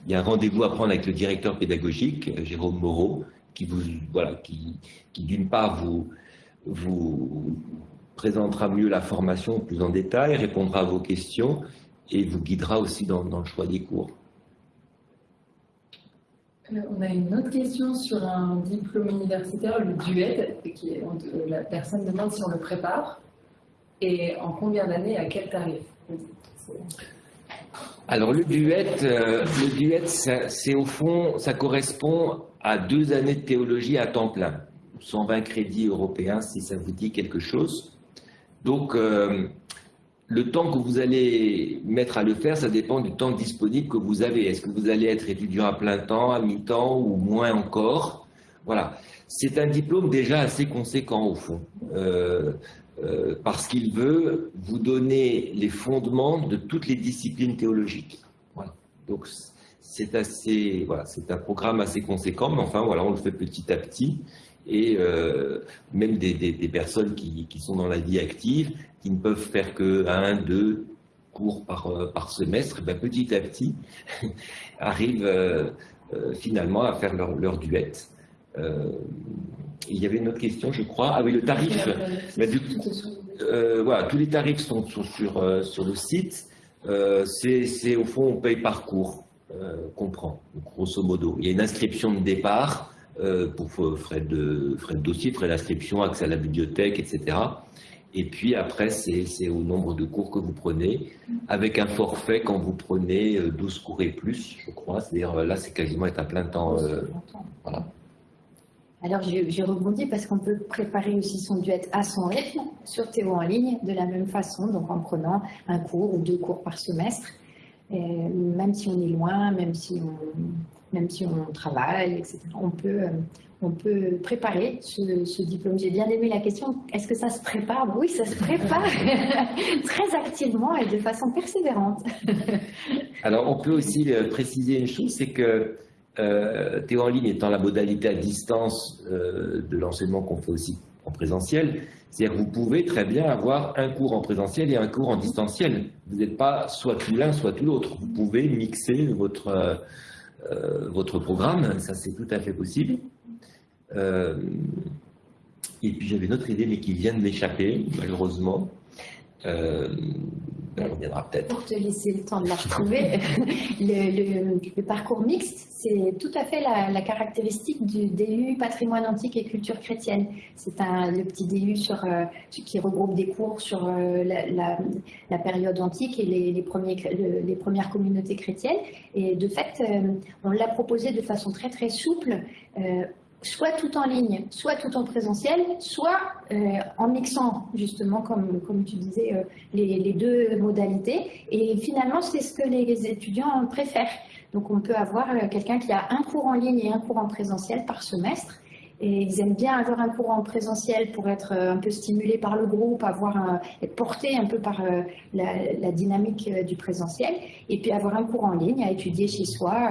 il y a, un rendez-vous à prendre avec le directeur pédagogique, euh, Jérôme Moreau, qui voilà, qui, d'une part vous, vous présentera mieux la formation plus en détail, répondra à vos questions et vous guidera aussi dans, dans le choix des cours. On a une autre question sur un diplôme universitaire, le DUED, qui la personne demande si on le prépare et en combien d'années, à quel tarif? Alors le duet, euh, le duet, c'est au fond, ça correspond à deux années de théologie à temps plein, 120 crédits européens si ça vous dit quelque chose. Donc euh, le temps que vous allez mettre à le faire, ça dépend du temps disponible que vous avez. Est-ce que vous allez être étudiant à plein temps, à mi-temps ou moins encore? Voilà. C'est un diplôme déjà assez conséquent au fond. Euh, euh, parce qu'il veut vous donner les fondements de toutes les disciplines théologiques. Donc c'est assez, voilà, c'est un programme assez conséquent, mais enfin voilà, on le fait petit à petit. Et euh, même des, personnes qui, sont dans la vie active, qui ne peuvent faire que un, deux cours par, euh, par semestre, ben, petit à petit arrivent finalement à faire leur, leur duet il y avait une autre question, je crois. Ah oui, le tarif. Euh, voilà, tous les tarifs sont, sur, euh, sur le site. Euh, c'est au fond, on paye par cours qu'on prend, grosso modo. Il y a une inscription de départ pour frais de, frais de dossier, frais d'inscription, accès à la bibliothèque, etc. Et puis après, c'est au nombre de cours que vous prenez, avec un forfait quand vous prenez 12 cours et plus, je crois. C'est-à-dire là, c'est quasiment être à plein temps. voilà. Alors, j'ai rebondi parce qu'on peut préparer aussi son duet à son rythme sur Théo en ligne de la même façon, donc en prenant un cours ou deux cours par semestre, même si on est loin, même si on, même si on travaille, etc. On peut, on peut préparer ce, diplôme. J'ai bien aimé la question, est-ce que ça se prépare? Oui, ça se prépare très activement et de façon persévérante. Alors, on peut aussi euh, préciser une chose, c'est que euh, Théo en ligne étant la modalité à distance euh, de l'enseignement qu'on fait aussi en présentiel, c'est-à-dire que vous pouvez très bien avoir un cours en présentiel et un cours en distanciel. Vous n'êtes pas soit tout l'un, soit tout l'autre. Vous pouvez mixer votre, euh, votre programme, ça c'est tout à fait possible. et puis j'avais une autre idée, mais qui vient de m'échapper, malheureusement. Reviendra peut-être. Pour te laisser le temps de la retrouver, le, parcours mixte, c'est tout à fait la, caractéristique du DU patrimoine antique et culture chrétienne. C'est le petit DU sur, euh, qui regroupe des cours sur euh, la, période antique et les, premières communautés chrétiennes. Et de fait, euh, on l'a proposé de façon très très souple soit tout en ligne, soit tout en présentiel, soit euh, en mixant justement, comme, comme tu disais, euh, les, deux modalités. Et finalement, c'est ce que les étudiants préfèrent. Donc on peut avoir euh, quelqu'un qui a un cours en ligne et un cours en présentiel par semestre. Et ils aiment bien avoir un cours en présentiel pour être un peu stimulé par le groupe, avoir être porté un peu par la, dynamique du présentiel, et puis avoir un cours en ligne à étudier chez soi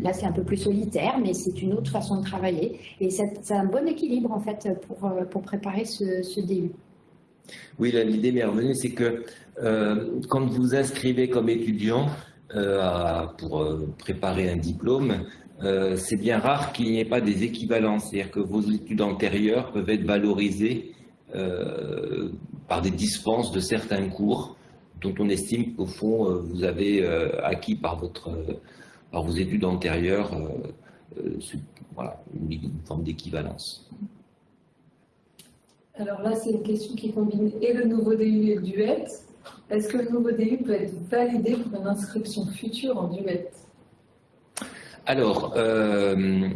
là, c'est un peu plus solitaire, mais c'est une autre façon de travailler. Et c'est un bon équilibre, en fait, pour, euh, pour préparer ce, ce DU. Oui, l'idée m'est revenue, c'est que euh, quand vous inscrivez comme étudiant pour préparer un diplôme, c'est bien rare qu'il n'y ait pas des équivalences, c'est-à-dire que vos études antérieures peuvent être valorisées par des dispenses de certains cours dont on estime qu'au fond vous avez acquis par votre par vos études antérieures, euh, euh, voilà, une, forme d'équivalence. Alors là, c'est une question qui combine et le nouveau DU et le duet. Est-ce que le nouveau DU peut être validé pour une inscription future en duet? Alors, euh,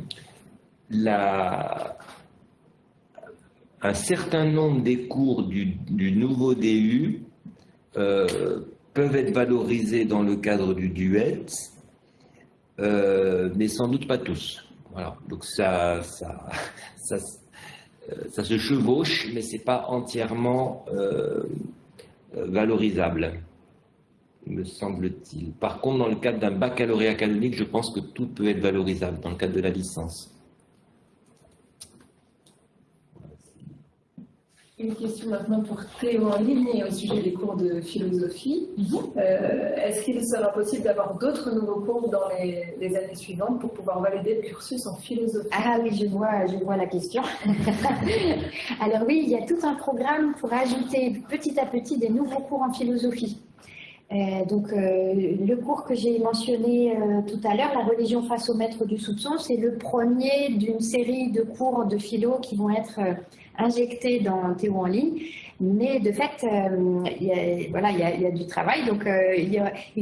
un certain nombre des cours du, nouveau DU peuvent être valorisés dans le cadre du duet, euh, mais sans doute pas tous. Voilà. Donc ça, ça, ça, ça se chevauche, mais c'est pas entièrement euh, valorisable, me semble-t-il. Par contre, dans le cadre d'un baccalauréat canonique, je pense que tout peut être valorisable dans le cadre de la licence. Une question maintenant pour Théo en ligne au sujet des cours de philosophie. Mhm. Euh, est-ce qu'il sera possible d'avoir d'autres nouveaux cours dans les, années suivantes pour pouvoir valider le cursus en philosophie? Ah oui, je vois, je vois la question. Alors oui, il y a tout un programme pour ajouter petit à petit des nouveaux cours en philosophie. Euh, donc, euh, le cours que j'ai mentionné tout à l'heure, la religion face au maître du soupçon, c'est le premier d'une série de cours de philo qui vont être injecté dans Théo en ligne. Mais de fait, euh, il, y a, voilà, il, y a, du travail. Donc, euh, il,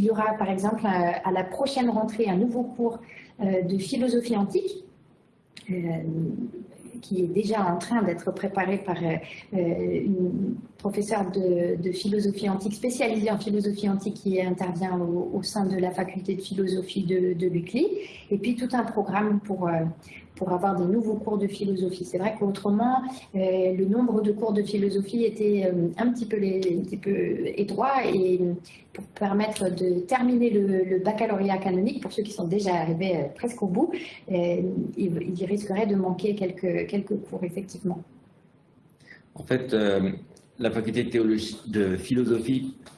y aura, par exemple à la prochaine rentrée un nouveau cours euh, de philosophie antique qui est déjà en train d'être préparé par une professeure de, philosophie antique spécialisée en philosophie antique qui intervient au, sein de la faculté de philosophie de, de l'UCLI, et puis tout un programme pour, pour avoir des nouveaux cours de philosophie. C'est vrai qu'autrement, euh, le nombre de cours de philosophie était euh, un, petit peu étroit et pour permettre de terminer le, baccalauréat canonique, pour ceux qui sont déjà arrivés euh, presque au bout, il, risquerait de manquer quelques, cours, effectivement. En fait, la faculté de, philosophie euh,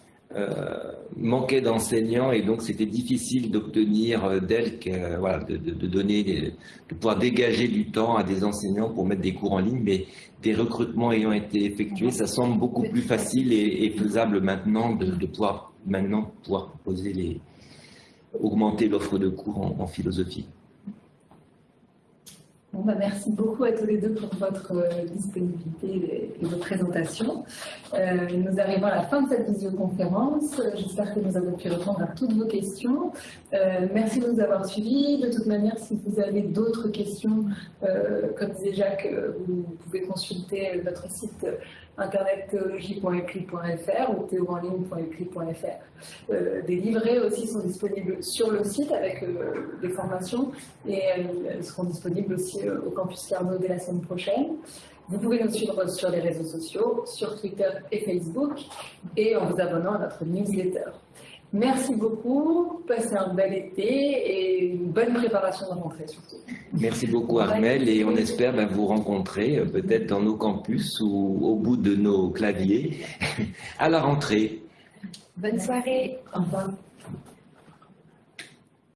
manquait d'enseignants et donc c'était difficile d'obtenir euh, d'elle euh, voilà, de, donner, de pouvoir dégager du temps à des enseignants pour mettre des cours en ligne, mais des recrutements ayant été effectués, ça semble beaucoup plus facile et, faisable maintenant de, pouvoir maintenant pouvoir proposer les augmenter l'offre de cours en philosophie. Bah, merci beaucoup à tous les deux pour votre euh, disponibilité et, vos présentations. Euh, nous arrivons à la fin de cette visioconférence. J'espère que nous avons pu répondre à toutes vos questions. Euh, merci de nous avoir suivis. De toute manière, si vous avez d'autres questions, comme disait Jacques, vous pouvez consulter notre site internet théologie.ecli.fr ou théoenligne.ecli.fr. Euh, des livrets aussi sont disponibles sur le site avec euh, des formations et elles seront disponibles aussi euh, au campus Carnot dès la semaine prochaine. Vous pouvez nous suivre sur les réseaux sociaux, sur Twitter et Facebook et en vous abonnant à notre newsletter. Merci beaucoup, passez un bel été et une bonne préparation de rentrée surtout. Merci beaucoup Armel et on espère ben, vous rencontrer euh, peut-être dans nos campus ou au bout de nos claviers à la rentrée. Bonne soirée. Au revoir.